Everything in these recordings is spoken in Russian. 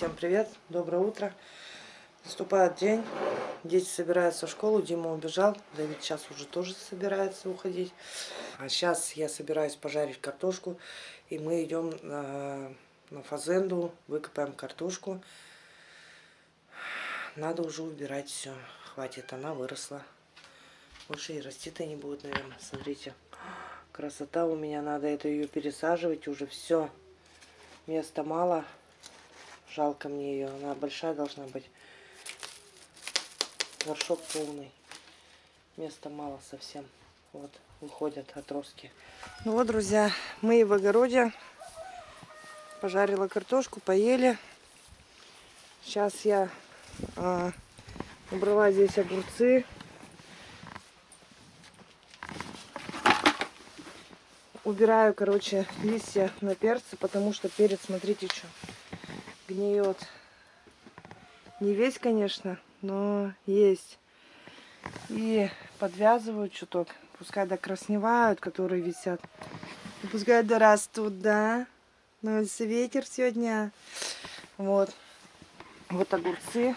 Всем привет, доброе утро. Наступает день, дети собираются в школу, Дима убежал, Давид сейчас уже тоже собирается уходить. А сейчас я собираюсь пожарить картошку, и мы идем на, на фазенду, выкопаем картошку. Надо уже убирать все, хватит, она выросла. Больше и расти-то не будет, наверное, смотрите. Красота у меня, надо это ее пересаживать уже, все. Места мало. Жалко мне ее. Она большая должна быть. Горшок полный. Места мало совсем. Вот, выходят отростки. Ну вот, друзья, мы в огороде. Пожарила картошку, поели. Сейчас я а, убрала здесь огурцы. Убираю, короче, листья на перце, потому что перец, смотрите, что гниет. Не весь, конечно, но есть. И подвязывают чуток. Пускай докрасневают, которые висят. И пускай дорастут, да. Но ветер сегодня. Вот. Вот огурцы.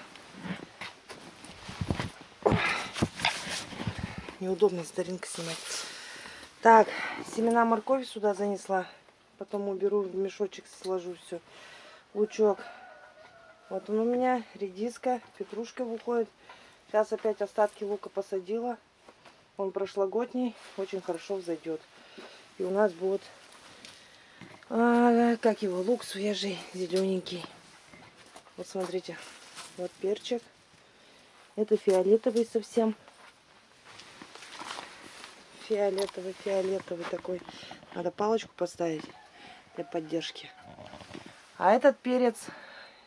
Неудобно старинка снимать. Так, семена моркови сюда занесла. Потом уберу в мешочек, сложу все лучок. Вот он у меня, редиска, петрушка выходит. Сейчас опять остатки лука посадила. Он прошлогодний, очень хорошо взойдет. И у нас будет, а, как его, лук свежий, зелененький. Вот смотрите, вот перчик. Это фиолетовый совсем. Фиолетовый, фиолетовый такой. Надо палочку поставить для поддержки. А этот перец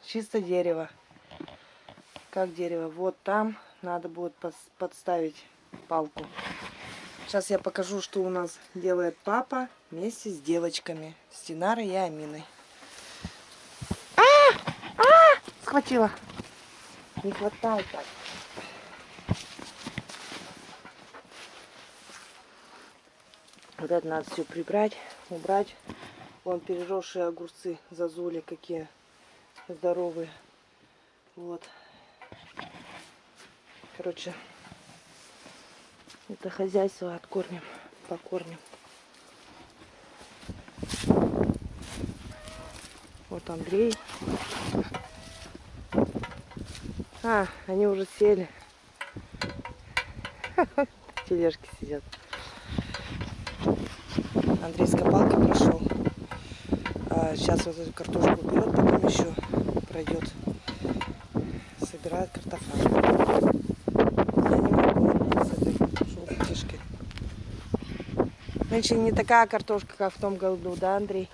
чисто дерево. Как дерево. Вот там надо будет подставить палку. Сейчас я покажу, что у нас делает папа вместе с девочками. С Динарой и Аминой. А! А! Схватила. Не хватает так. Вот это надо все прибрать, убрать. Вон переросшие огурцы зазули какие здоровые. Вот. Короче, это хозяйство откормим, покормим. Вот Андрей. А, они уже сели. Тележки сидят. Андрей с копалкой прошел. А сейчас вот эту картошку берет, потом еще пройдет. Собирает картофан. Я не могу с этой желтышкой. Нынче не такая картошка, как в том году, да, Андрей?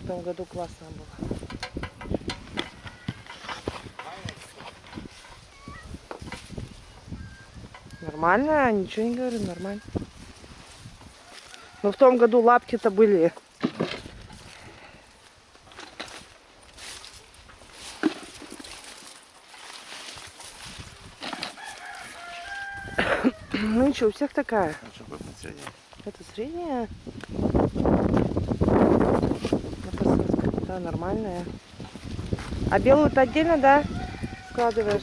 В том году классно было. Нормально, ничего не говорю, нормально. Но в том году лапки-то были Ну что, у всех такая. А что, это средняя? Это средняя. Да, нормальная. А белую-то отдельно, да? Складываешь?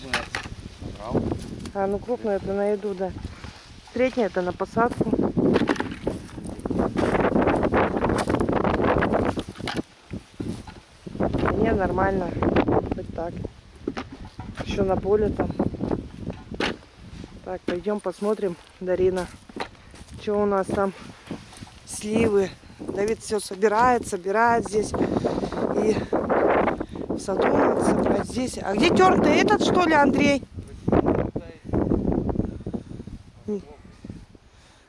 А, ну крупную это на еду, да. Средняя это на посадку. Не, нормально. Хоть так. Еще на поле там. Так, пойдем посмотрим, Дарина, что у нас там сливы. Давид все собирает, собирает здесь. И в саду надо собрать здесь. А где терн-то этот, что ли, Андрей?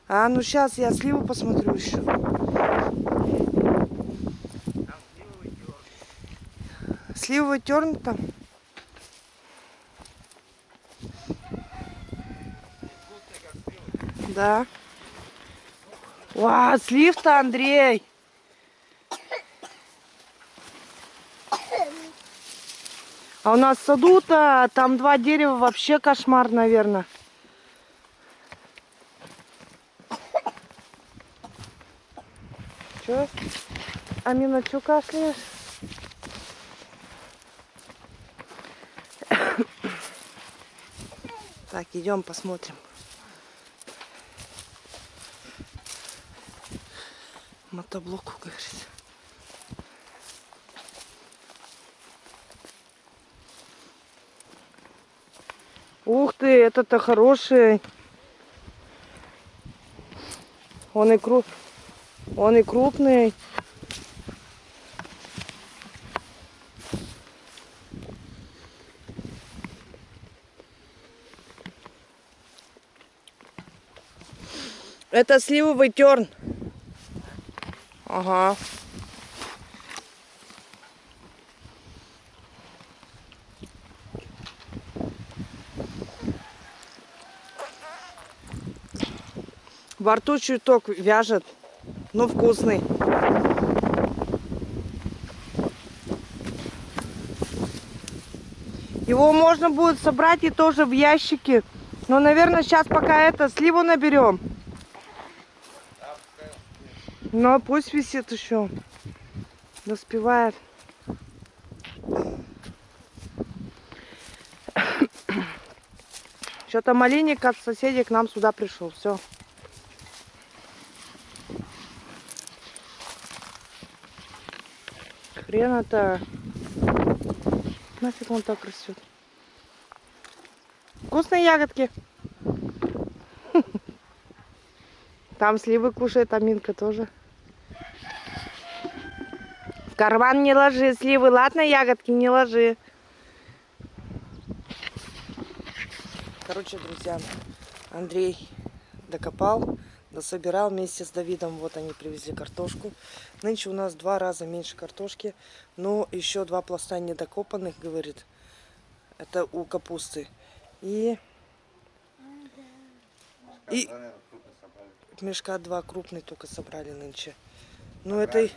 А, ну сейчас я сливу посмотрю еще. Сливовый терн там. Да. Уа, с лифта, Андрей. А у нас саду-то там два дерева вообще кошмар, наверное. Че? Амина, чё кашляешь? Так, идем посмотрим. Мотоблоку, говорит. Ух ты, это-то хороший. Он и круп, он и крупный. Это сливовый терн. Ага. Во рту чуток вяжет, но вкусный. Его можно будет собрать и тоже в ящике. Но, наверное, сейчас пока это сливу наберем. Ну, а пусть висит еще. Доспевает. Что-то малинник от соседей к нам сюда пришел. Все. Хрен это. Нафиг он так растет. Вкусные ягодки. Там сливы кушает, Аминка тоже. В карман не ложи сливы, ладно, ягодки не ложи. Короче, друзья, Андрей докопал, дособирал вместе с Давидом. Вот они привезли картошку. Нынче у нас два раза меньше картошки, но еще два пласта недокопанных, говорит. Это у капусты. И... И мешка два крупные только собрали нынче. Ну это...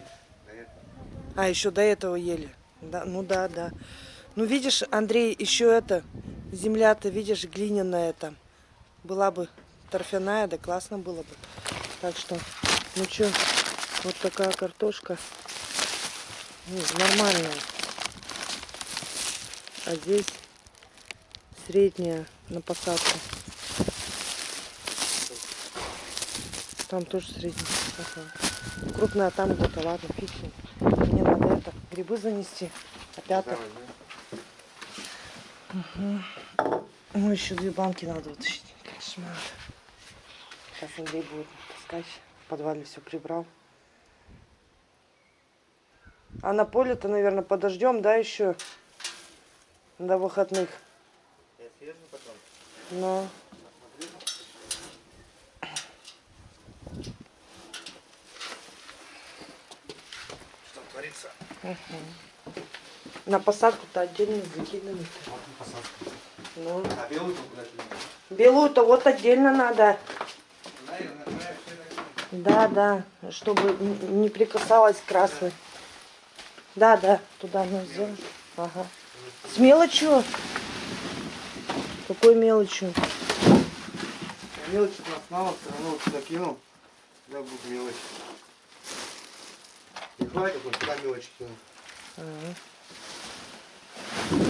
А, еще до этого ели. Да, ну да, да. Ну видишь, Андрей, еще это, земля-то, видишь, глиняная там. Была бы торфяная, да классно было бы. Так что, ну что, вот такая картошка. Ну, нормальная. А здесь средняя на посадку. Там тоже средняя. Крупная, а там где-то, ладно, фиг грибы занести. Опять. Ну, еще две банки надо вытащить. Кошмар. Сейчас Андрей будет таскать. В подвале все прибрал. А на поле-то, наверное, подождем, да, еще до выходных. Я съезжу потом. Но Что творится? На посадку-то отдельно закиданы. Вот посадка. Ну, А белую куда ты? белую-то вот отдельно надо. Наверное. Да, да, чтобы не прикасалась к красной. Да, да, туда ну сделаем. Ага. С мелочью. Какой мелочью? Мелочь от нас мало, все равно вот сюда кинул. Сюда будет мелочь. Кинул. Ага.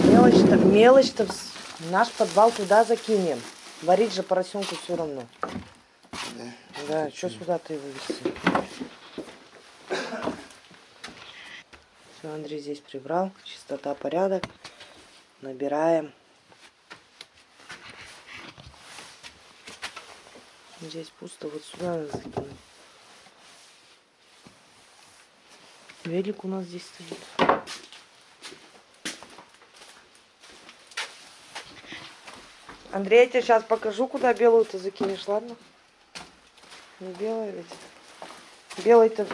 Мелочь-то, мелочь-то в наш подвал туда закинем. Варить же поросенку все равно. Да. Да, что сюда-то его вести? Все, Андрей здесь прибрал. Чистота, порядок. Набираем. Здесь пусто, вот сюда надо закинуть. Велик у нас здесь стоит. Андрей, я тебе сейчас покажу, куда белую ты закинешь, ладно? Не белая ведь. Белый-то...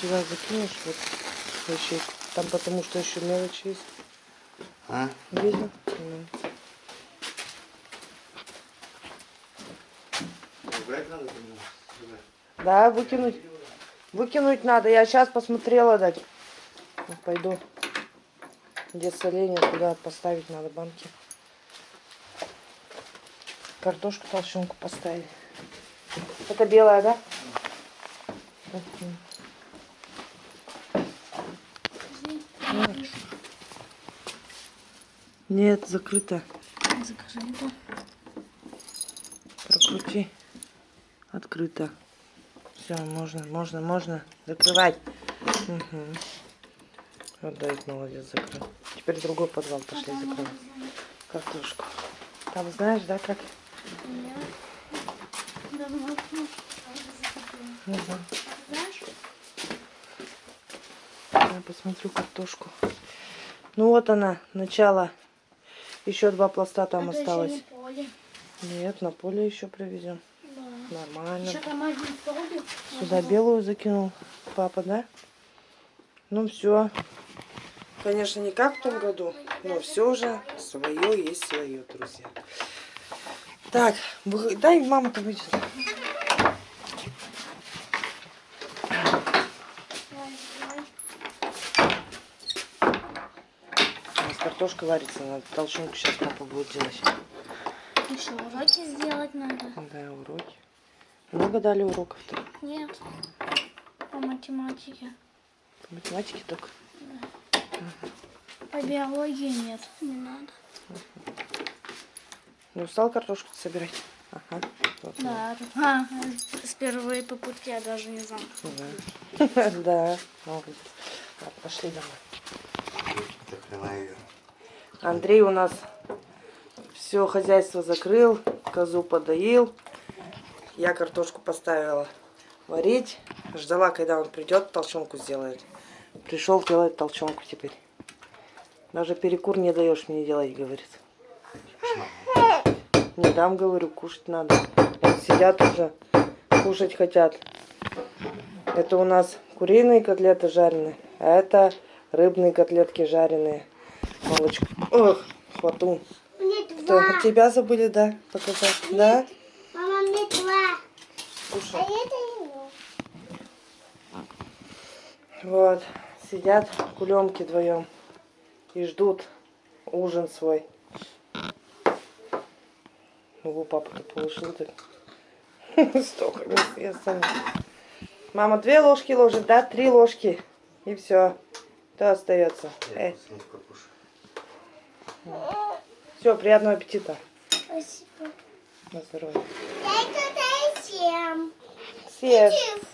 Сюда закинешь, вот, ячейку. Там потому что еще мелочь есть. А? Видно? Ну. Убрать надо. Да, выкинуть. Выкинуть надо. Я сейчас посмотрела дать. Вот Пойду. Где соленье, туда поставить надо банки. Картошку толщенку поставить. Это белая, да? Нет, закрыто. Закрыто. Прокрути. Открыто. Все, можно, можно, можно. Закрывать. Угу. Вот Давид молодец, закрыл. Теперь другой подвал пошли закрывать. Картошку. Там знаешь, да, как? Угу. Знаешь? Я посмотрю картошку. Ну вот она, начало. Еще два пласта там Это еще осталось. не поле. Нет, на поле еще привезем. Нормально. Там. Сюда белую закинул папа, да? Ну все. Конечно, не как в том году, но все же свое есть свое, друзья. Так, дай давай. У нас картошка варится, надо толченку сейчас папа будет делать. Еще уроки сделать надо. Да, уроки. Много дали уроков-то? Нет. По математике. По математике только. По биологии нет. Не надо. Не устал картошку собирать? Ага. Вот Да. А, с первой попытки я даже не знал. Да. Да. Пошли домой. Андрей у нас все хозяйство закрыл, козу подоил. Я картошку поставила варить. Ждала, когда он придет, толчонку сделает. Пришел делать толчонку теперь. Даже перекур не даешь мне делать, говорит. Не дам, говорю, кушать надо. Сидят уже, кушать хотят. Это у нас куриные котлеты жареные, а это рыбные котлетки жареные. Молочко. Ох, хватун. Мне Что, тебя забыли, да, показать? Да? Слушай. А это ему. Вот, сидят кулемки вдвоем и ждут ужин свой. Ну, папа-то положил так. Столько места. Мама две ложки ложит, да? Три ложки. И все. Кто остается? Эй, все, приятного аппетита. Спасибо. На здоровье. Я это всем.